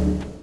you